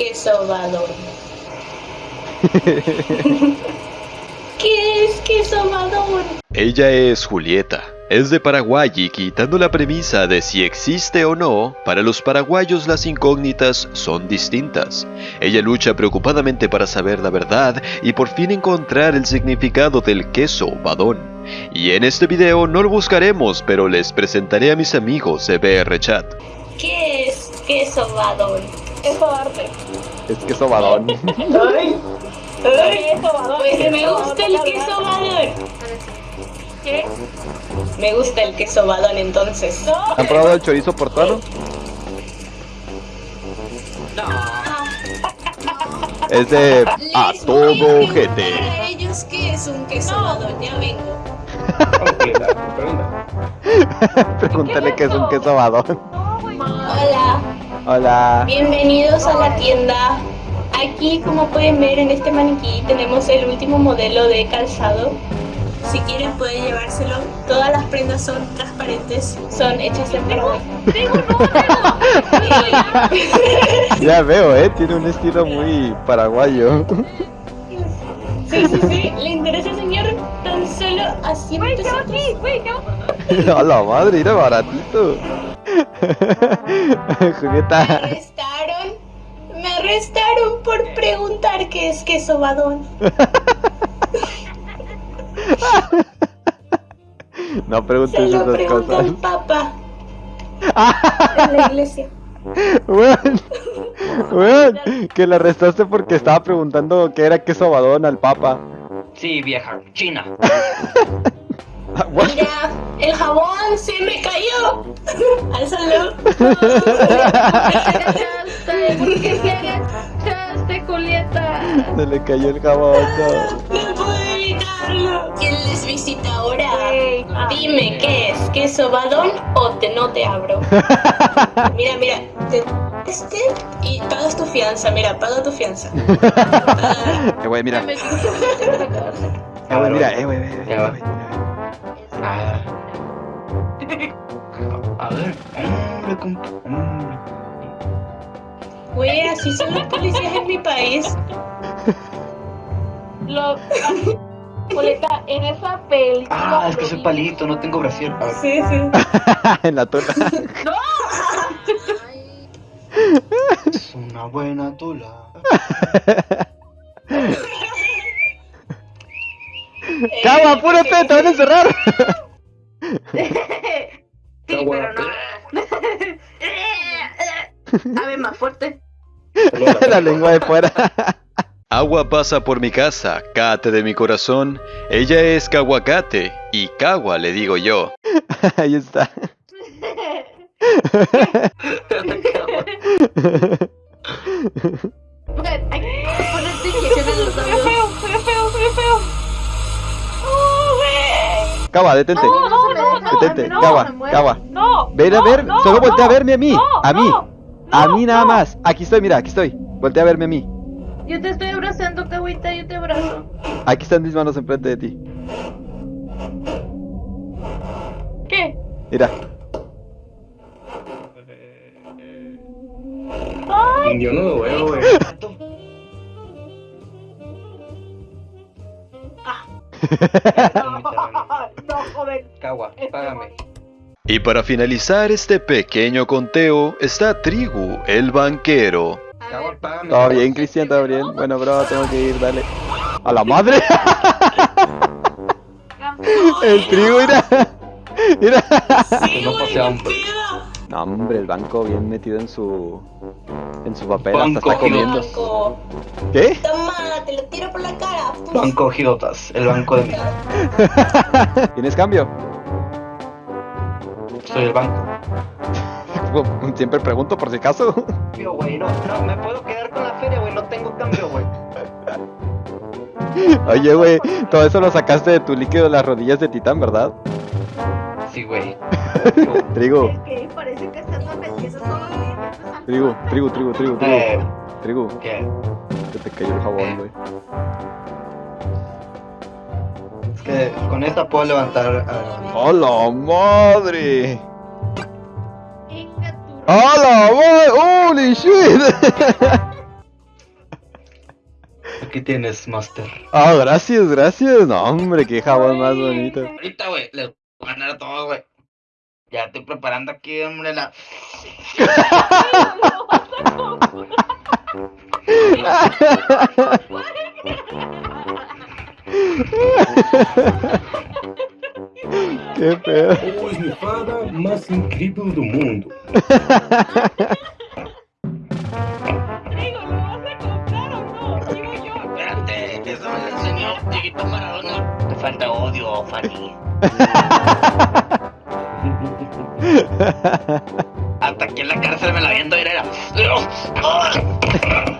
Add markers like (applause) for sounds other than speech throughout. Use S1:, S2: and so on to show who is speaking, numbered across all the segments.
S1: queso badón? (laughs) ¿Qué es queso badón?
S2: Ella es Julieta. Es de Paraguay y quitando la premisa de si existe o no, para los paraguayos las incógnitas son distintas. Ella lucha preocupadamente para saber la verdad y por fin encontrar el significado del queso badón. Y en este video no lo buscaremos, pero les presentaré a mis amigos de BR Chat.
S1: ¿Qué es queso badón?
S3: Eso arte.
S4: Es queso badón. (laughs)
S1: Ay, ay,
S3: Queso badón.
S1: pues me gusta el queso badón.
S3: ¿Qué?
S1: Me gusta el queso badón entonces.
S3: No.
S4: ¿Han probado el chorizo portano? Es de a todo GT.
S1: Para ellos, ¿qué es un queso
S3: No.
S1: badón? Ya vengo. (laughs)
S4: Pregúntale qué es un queso badón.
S1: Hola, bienvenidos a la tienda. Aquí, como pueden ver en este maniquí, tenemos el último modelo de calzado. Si quieren pueden llevárselo. Todas las prendas son transparentes, son hechas en Paraguay. (laughs)
S4: Ya veo, eh. Tiene un estilo muy paraguayo.
S1: Sí, sí, sí. ¿Le interesa, señor? Tan solo a 100
S3: Güey, ¿qué va
S1: pesos. (laughs)
S4: A la madre, era baratito.
S1: Me arrestaron. Me arrestaron por preguntar qué es queso badón.
S4: No
S1: Se
S4: preguntes
S1: lo
S4: esas
S1: pregunto
S4: cosas.
S1: al Papa en la iglesia.
S4: Weón, weón, que le arrestaste porque estaba preguntando qué era queso badón al papa.
S5: Sí, vieja, china. (laughs)
S4: Ah, what?
S1: Mira, el jabón se me cayó. Alzalo.
S3: ¿por qué te agachaste, Julieta?
S4: Se le cayó el jabón. no.
S1: No puedo evitarlo. ¿Quién les visita ahora?
S3: Güey. Ah.
S1: Dime qué es, queso badón o te no te abro. (laughs) Mira, mira, te este y pagas tu fianza, mira, paga tu fianza. (laughs)
S4: Eh, wey, mira.
S3: Me metí en la casa.
S4: Eh, wey, mira, eh,
S5: Ah. A ver, hombre, compa, hombre.
S1: Güey, así son los policías en mi país.
S3: Lo... Julieta, en esa película...
S5: Ah, es que soy palito, no tengo brasier.
S1: Sí, sí. (laughs)
S4: en la tula. (laughs)
S5: Es una buena tula. (laughs)
S4: ¡Cama, apúrate! ¡Te van a encerrar! (laughs)
S3: Sí, pero no. (laughs) A ver, más fuerte. (laughs)
S4: la lengua de fuera.
S2: Agua pasa por mi casa, cate de mi corazón. Ella es Caguacate y Cagua le digo yo.
S4: Ahí está. Cava, detente.
S3: No, no, no, no.
S4: Detente,
S3: no,
S4: Cava. Cava.
S3: No.
S4: Ven a
S3: no,
S4: ver,
S3: no,
S4: solo voltea
S3: no,
S4: a verme a mí.
S3: no,
S4: a mí.
S3: no,
S4: a
S3: no,
S4: mí nada
S3: no.
S4: más. Aquí estoy, mira, aquí estoy. Voltea a verme a mí.
S3: Yo te estoy abrazando, Cahuita, yo te abrazo.
S4: Aquí están mis manos enfrente de ti.
S3: ¿Qué?
S4: Mira.
S3: Ay,
S5: Yo no lo veo, güey.
S3: no, (laughs)
S5: Cagua, págame.
S2: Y para finalizar este pequeño conteo está Trigu, el banquero.
S5: Cagua, págame.
S4: Todo bien, Cristian, todo bien. Bueno, bro, tengo que ir, dale. ¡A la madre! El trigo, mira. Mira.
S1: Sí,
S5: No.
S4: No, hombre, el banco bien metido en su. En su papel, hasta
S5: Banco,
S4: está comiendo.
S1: Banco.
S4: ¿Qué?
S1: Toma, te lo tiro por la cara.
S5: Banco Girotas, el banco de mi. (laughs)
S4: ¿Tienes cambio?
S5: Soy el banco. (laughs)
S4: Siempre pregunto por si acaso.
S5: Güey, no, no, me puedo quedar con la feria, güey, no tengo cambio, güey. (laughs)
S4: Oye, güey, todo eso lo sacaste de tu líquido de las rodillas de titán, ¿verdad?
S5: Sí, güey.
S4: Trigo,
S3: Es que parece que estás los dientes al-
S4: trigo, trigo, trigo, trigo, trigo.
S5: Eh,
S4: Trigo,
S5: ¿qué?
S4: Cayó el jabón, güey.
S5: Es que con esta puedo levantar. ah,
S4: ¡A la madre!
S3: Inga tu-
S4: ¡A la madre! ¡Holy shit!
S5: aquí tienes, Master.
S4: Ah, gracias, gracias. No, hombre, qué jabón más bonito.
S5: Ahorita, güey, les voy a ganar a todos, güey. Ya estoy preparando aquí, hombre, la... (laughs)
S6: mais incrível do mundo.
S5: Te falta odio, Fanny. (laughs) Hasta aquí en la cárcel me la viendo era. (laughs)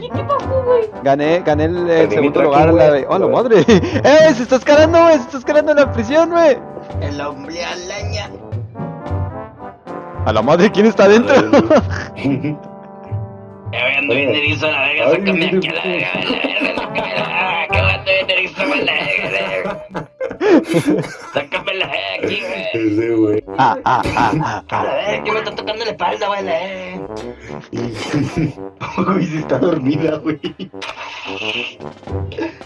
S3: ¿Y qué pasó, güey?
S4: Gané, gané el, segundo lugar.
S6: aquí,
S4: La de... ¡Oh, la madre! ¡Eh! ¡Se está escalando, güey! ¡Se está escalando en la prisión, güey!
S5: El hombre alaña.
S4: A la madre, ¿quién está adentro?
S5: Ya voy ando bien erizo, la verga, sácame aquí a la verga, la verga, sácame la verga, que ando bien erizo, la verga. Sácame la verga aquí, güey.
S6: Ese güey.
S4: ah, ah, ah, ah,
S5: A
S4: ah.
S5: verga, que me está tocando la espalda, güey, la verga. (laughs)
S6: Uy, se está dormida, güey.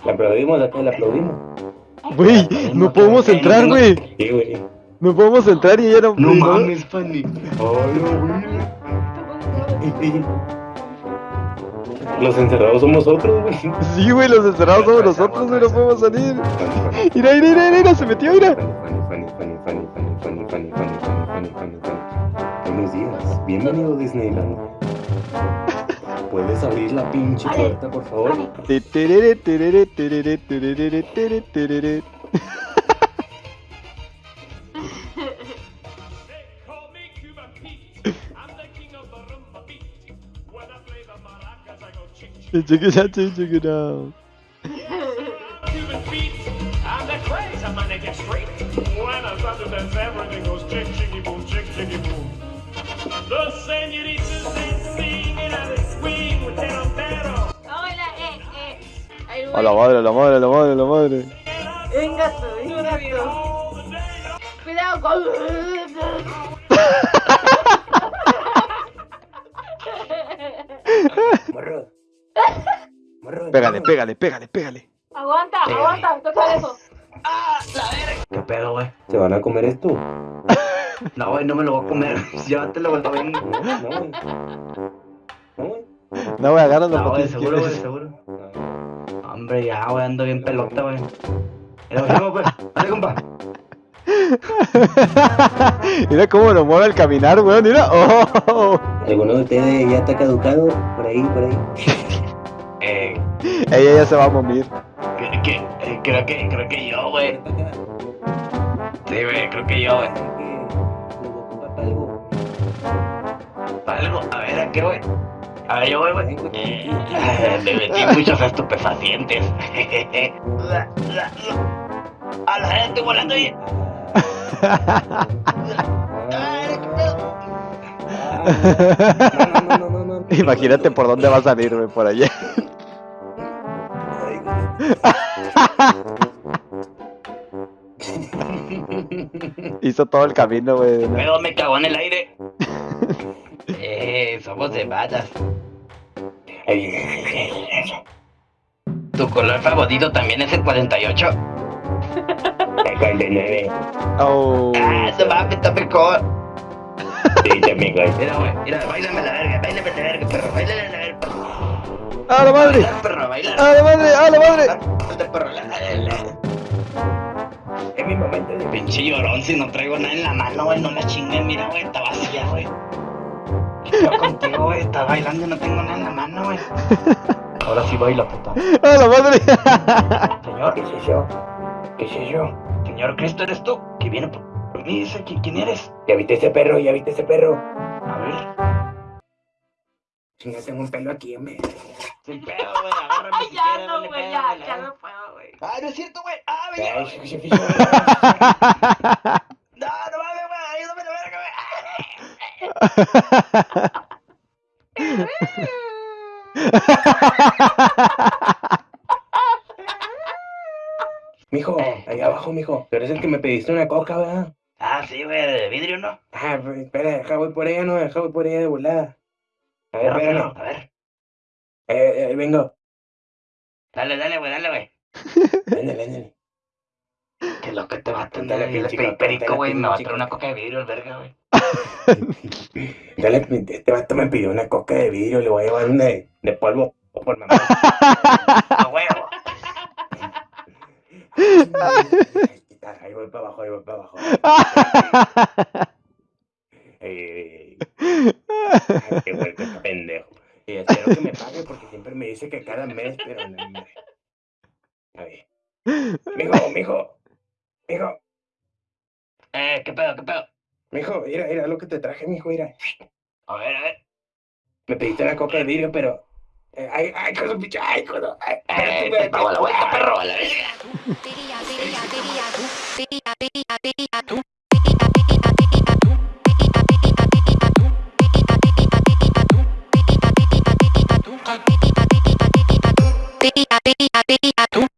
S6: La aplaudimos acá, la aplaudimos.
S4: Güey, no podemos entrar, güey.
S6: Sí, güey.
S4: No podemos entrar y ella no.
S5: No mames, Fanny.
S6: Ay, güey. Los encerrados somos nosotros, güey.
S4: Sí, güey, los encerrados somos nosotros, güey, no podemos salir. Mira, mira, mira, se metió, mira.
S6: Buenos días, bienvenido Disneyland. ¿Puedes abrir la pinche puerta, por favor?
S4: Check it out, check it out.
S7: Cuban beat. I'm the craze. I'm gonna get straight. When I start to dance, everything goes chick chicky boom, chick chicky boom. The senoritas they sing and they swing with their pero.
S3: Hola, eh, eh. Ahí voy.
S4: A la madre, a la madre, a la madre, a la madre.
S3: Venga tú, venga tú. Cuidado con... (laughs)
S6: Morro.
S4: Pégale, pégale, pégale, pégale.
S3: Aguanta, aguanta, toca eso.
S5: ¿Qué pedo, güey?
S6: ¿Se van a comer esto? (laughs)
S5: No, güey, no me lo voy a comer. Llévatelo, güey, está bien.
S6: No, no, güey. No, güey.
S4: No, güey, agárralo
S5: No, güey, seguro, güey, seguro. Hombre, ya, güey, ando bien pelota, güey. Mira, vamos, pues. Dale, compa. (laughs)
S4: Mira cómo lo mueve al caminar, weón, mira. Oh.
S6: ¿Alguno de ustedes ya está caducado? Por ahí, por ahí. (laughs) (laughs)
S4: Ella ya se va a morir.
S5: que, que, eh, creo que, creo que yo, güey. Sí, güey, creo que yo, güey. Algo, a ver, ¿a qué, güey? A ver, yo, güey, güey. Eh, (laughs) me metí muchos estupefacientes. (laughs) A la gente volando ahí. Ay, qué pedo.
S6: No, no, no, no, no.
S4: Imagínate por dónde va a salir, güey, por allá. Hizo todo el camino, güey. ¿no?
S5: Pedo me cagó en el aire. Eh, somos de balas. Tu color favorito también es el 48.
S6: El 49.
S4: Oh.
S5: Ah, no mames, está mejor.
S6: Sí, también, güey.
S5: Mira, güey, mira, bailame la verga, bailame la verga, perro, bailame la verga, perro.
S4: ¡A la madre!
S5: Baila, perro, baila.
S4: ¡A la madre! ¡A la madre!
S5: Baila, perro, la, la, la.
S6: Es mi momento de
S5: Pinche llorón, si no traigo nada en la mano, güey, no la chinguen, mira, güey, está vacía, güey. ¿Qué pedo contigo, güey? Estás bailando y no tengo nada en la mano, güey. Ahora sí baila, puta.
S4: ¡A la madre!
S5: Señor,
S6: ¿Qué sé yo? ¿Qué sé yo?
S5: señor Cristo, ¿eres tú? Que viene por, mí, dice, ¿qui- ¿quién eres?
S6: ¿Ya viste ese perro? ¿Ya viste ese perro?
S5: A ver,
S6: Chinga, tengo un pelo aquí, hombre.
S5: sin pedo, güey, agárrame
S3: Ay,
S5: si
S3: ya no, güey, ya,
S5: dale.
S3: ya no puedo, güey.
S5: Ah, no es cierto, güey. Ah, me
S6: sí. (laughs)
S5: No, no mames, güey, ayúdame la verga, güey. (laughs)
S6: Mijo, ahí abajo, mijo. Tú eres el que me pediste una coca, ¿verdad?
S5: Ah, sí, güey, de vidrio, ¿no?
S6: Ah, pues, espera, deja voy por ella, no, deja voy por ella de volada. A ver,
S5: a ver.
S6: Eh, eh, vengo.
S5: Dale, dale, güey, dale, güey.
S6: Ándale.
S5: Que lo que te va a atender ahí el
S6: pinche
S5: perico, güey. Me va a traer una
S6: coca.
S5: coca de vidrio, el verga, güey. (laughs)
S6: Dale, este vato me pidió una coca de vidrio, le voy a llevar una de, de polvo por mamá. (laughs)
S5: A huevo. (laughs)
S6: Ahí voy para abajo, ahí voy para abajo. Ey, ey, ey. Ay, qué vuelto este pendejo. Y espero que me pague porque siempre me dice que cada mes, pero no, hombre. A ver. Mijo, mijo. Mijo,
S5: Eh, ¿qué pedo, qué pedo?
S6: mijo, mira, mira lo que te traje, mijo, mira.
S5: A ver, a ver.
S6: Me pediste una coca de vidrio, pero. eh, ay, ay, con su pinche. Ay, con. Ay,
S5: Eh, te pago la vuelta, perro, a la verga.
S8: Tú, tú. Tú.